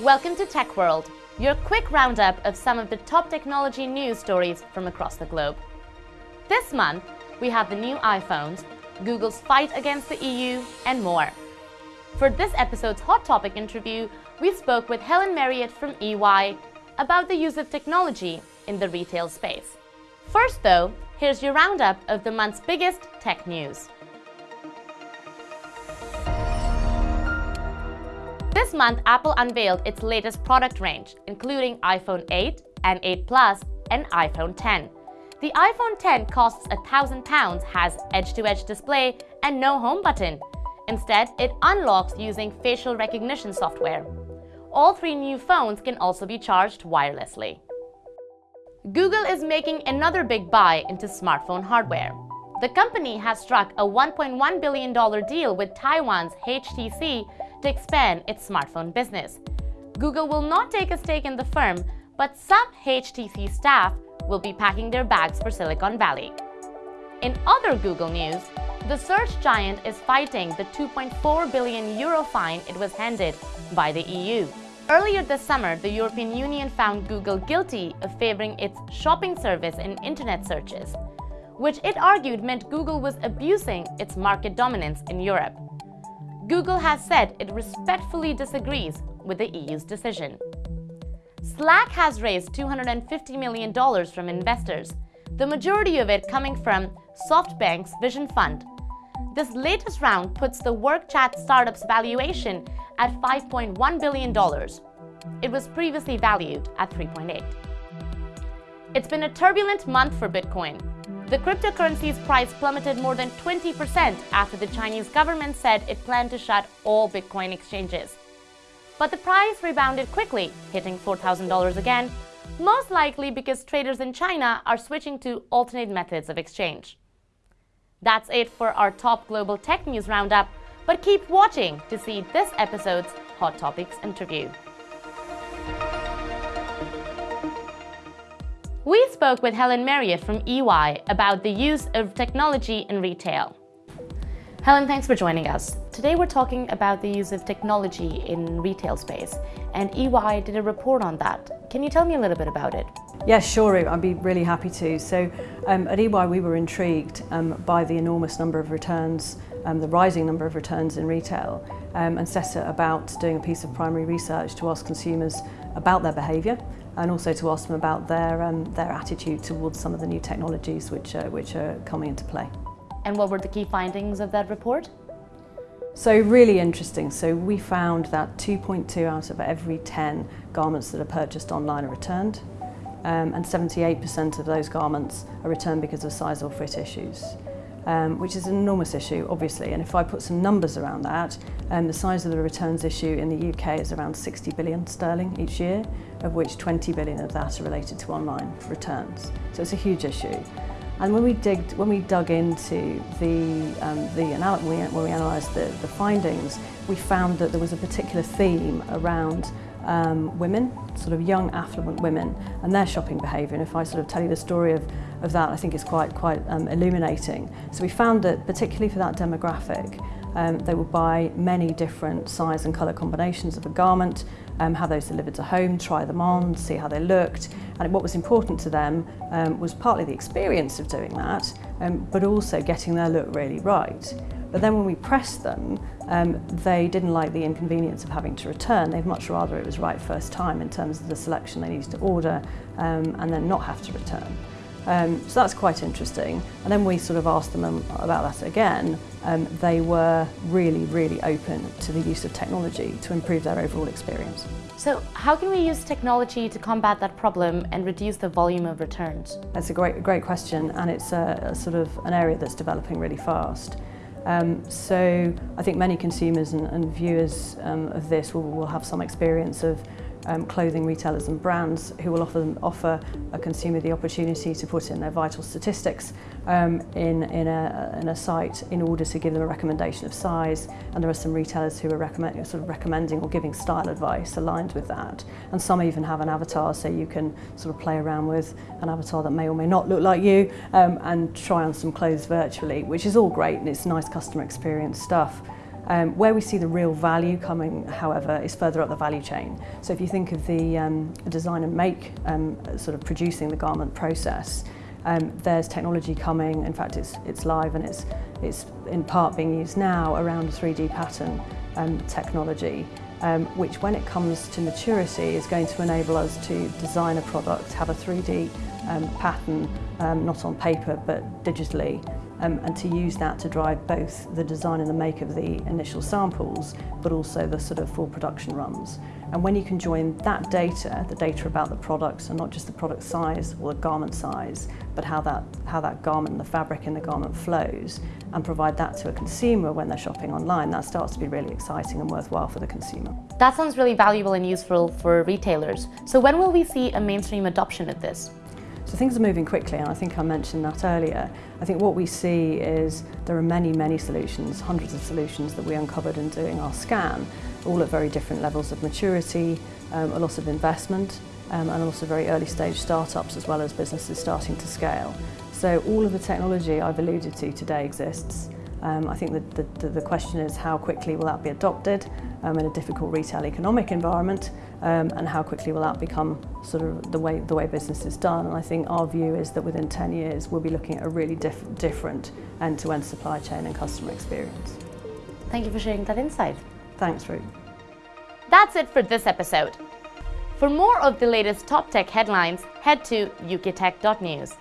Welcome to Tech World, your quick roundup of some of the top technology news stories from across the globe. This month, we have the new iPhones, Google's fight against the EU, and more. For this episode's Hot Topic interview, we spoke with Helen Marriott from EY about the use of technology in the retail space. First though, here's your roundup of the month's biggest tech news. This month, Apple unveiled its latest product range, including iPhone 8 and 8 Plus and iPhone 10. The iPhone 10 costs £1,000, has edge-to-edge -edge display and no home button. Instead, it unlocks using facial recognition software. All three new phones can also be charged wirelessly. Google is making another big buy into smartphone hardware. The company has struck a $1.1 billion deal with Taiwan's HTC to expand its smartphone business. Google will not take a stake in the firm, but some HTC staff will be packing their bags for Silicon Valley. In other Google news, the search giant is fighting the 2.4 billion euro fine it was handed by the EU. Earlier this summer, the European Union found Google guilty of favoring its shopping service in internet searches, which it argued meant Google was abusing its market dominance in Europe. Google has said it respectfully disagrees with the EU's decision. Slack has raised $250 million from investors, the majority of it coming from SoftBank's Vision Fund. This latest round puts the work chat startup's valuation at $5.1 billion. It was previously valued at 3.8. It's been a turbulent month for Bitcoin. The cryptocurrency's price plummeted more than 20% after the Chinese government said it planned to shut all Bitcoin exchanges. But the price rebounded quickly, hitting $4,000 again, most likely because traders in China are switching to alternate methods of exchange. That's it for our top global tech news roundup, but keep watching to see this episode's Hot Topics interview. We spoke with Helen Marriott from EY about the use of technology in retail. Helen, thanks for joining us. Today we're talking about the use of technology in retail space, and EY did a report on that. Can you tell me a little bit about it? Yes, sure, I'd be really happy to. So um, at EY we were intrigued um, by the enormous number of returns, um, the rising number of returns in retail, um, and set about doing a piece of primary research to ask consumers about their behaviour and also to ask them about their, um, their attitude towards some of the new technologies which, uh, which are coming into play. And what were the key findings of that report? So really interesting. So we found that 2.2 out of every 10 garments that are purchased online are returned. Um, and 78% of those garments are returned because of size or fit issues um, which is an enormous issue, obviously. And if I put some numbers around that, um, the size of the returns issue in the UK is around 60 billion sterling each year, of which 20 billion of that are related to online returns. So it's a huge issue. And when we, digged, when we dug into the, um, the when we analysed the, the findings, we found that there was a particular theme around um, women, sort of young affluent women and their shopping behaviour and if I sort of tell you the story of, of that I think it's quite quite um, illuminating. So we found that particularly for that demographic um, they would buy many different size and colour combinations of a garment, um, have those delivered to home, try them on, see how they looked. And what was important to them um, was partly the experience of doing that, um, but also getting their look really right. But then when we pressed them, um, they didn't like the inconvenience of having to return. They'd much rather it was right first time in terms of the selection they needed to order um, and then not have to return. Um, so that's quite interesting. And then we sort of asked them about that again. Um, they were really, really open to the use of technology to improve their overall experience. So how can we use technology to combat that problem and reduce the volume of returns? That's a great, great question and it's a, a sort of an area that's developing really fast. Um, so I think many consumers and, and viewers um, of this will, will have some experience of um, clothing retailers and brands who will often offer a consumer the opportunity to put in their vital statistics um, in, in, a, in a site in order to give them a recommendation of size and there are some retailers who are recommend, sort of recommending or giving style advice aligned with that and some even have an avatar so you can sort of play around with an avatar that may or may not look like you um, and try on some clothes virtually which is all great and it's nice customer experience stuff. Um, where we see the real value coming, however, is further up the value chain. So if you think of the um, design and make um, sort of producing the garment process, um, there's technology coming, in fact it's, it's live and it's, it's in part being used now around 3D pattern um, technology, um, which when it comes to maturity is going to enable us to design a product, have a 3D um, pattern, um, not on paper but digitally, um, and to use that to drive both the design and the make of the initial samples, but also the sort of full production runs. And when you can join that data, the data about the products, and not just the product size or the garment size, but how that, how that garment, and the fabric in the garment flows, and provide that to a consumer when they're shopping online, that starts to be really exciting and worthwhile for the consumer. That sounds really valuable and useful for retailers. So when will we see a mainstream adoption of this? So things are moving quickly and I think I mentioned that earlier. I think what we see is there are many, many solutions, hundreds of solutions that we uncovered in doing our scan, all at very different levels of maturity, um, a lot of investment um, and also very early stage startups as well as businesses starting to scale. So all of the technology I've alluded to today exists. Um, I think the, the, the question is how quickly will that be adopted um, in a difficult retail economic environment um, and how quickly will that become sort of the way, the way business is done. And I think our view is that within 10 years we'll be looking at a really diff different end-to-end -end supply chain and customer experience. Thank you for sharing that insight. Thanks, Ruth. That's it for this episode. For more of the latest top tech headlines, head to uktech.news.